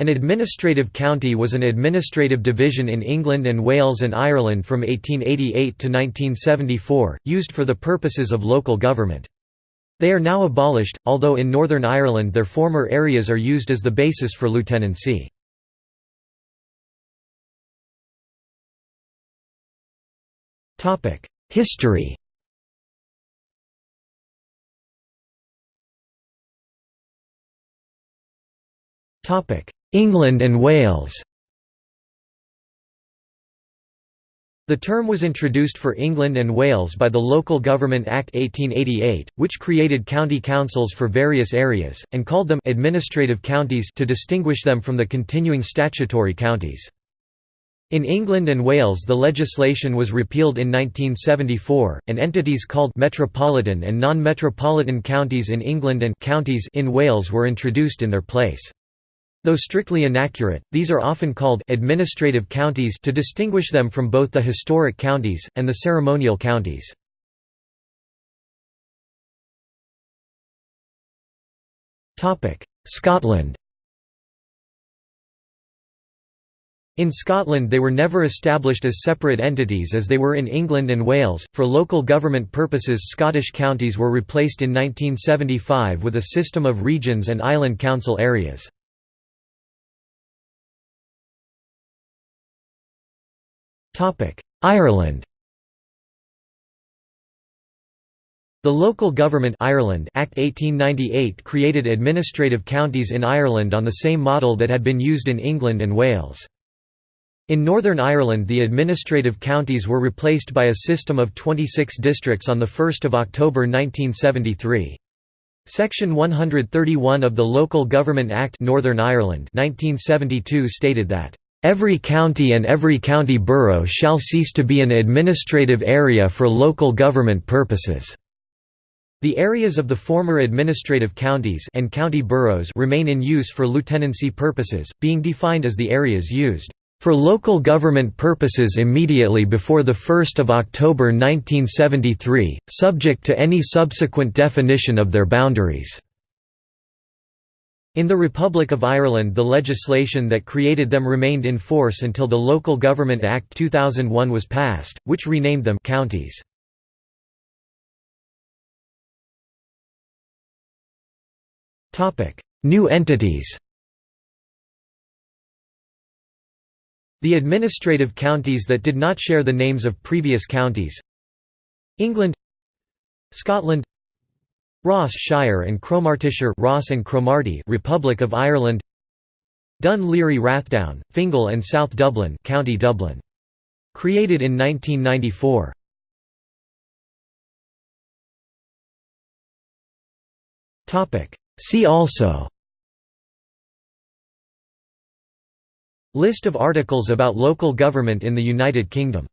An administrative county was an administrative division in England and Wales and Ireland from 1888 to 1974, used for the purposes of local government. They are now abolished, although in Northern Ireland their former areas are used as the basis for lieutenancy. History England and Wales The term was introduced for England and Wales by the Local Government Act 1888, which created county councils for various areas, and called them «administrative counties» to distinguish them from the continuing statutory counties. In England and Wales the legislation was repealed in 1974, and entities called «metropolitan» and non-metropolitan counties in England and «counties» in Wales were introduced in their place. Though strictly inaccurate, these are often called administrative counties to distinguish them from both the historic counties, and the ceremonial counties. Scotland In Scotland they were never established as separate entities as they were in England and Wales. For local government purposes Scottish counties were replaced in 1975 with a system of regions and island council areas. Ireland The Local Government Ireland Act 1898 created administrative counties in Ireland on the same model that had been used in England and Wales. In Northern Ireland the administrative counties were replaced by a system of 26 districts on 1 October 1973. Section 131 of the Local Government Act Northern Ireland 1972 stated that Every county and every county borough shall cease to be an administrative area for local government purposes. The areas of the former administrative counties and county boroughs remain in use for lieutenancy purposes, being defined as the areas used for local government purposes immediately before 1 October 1973, subject to any subsequent definition of their boundaries. In the Republic of Ireland the legislation that created them remained in force until the Local Government Act 2001 was passed, which renamed them counties. New entities The administrative counties that did not share the names of previous counties England Scotland Ross Shire and Cromartyshire Ross and Cromarty Republic of Ireland Dun Laoghaire Rathdown, Fingal and South Dublin County Dublin. Created in 1994. See also List of articles about local government in the United Kingdom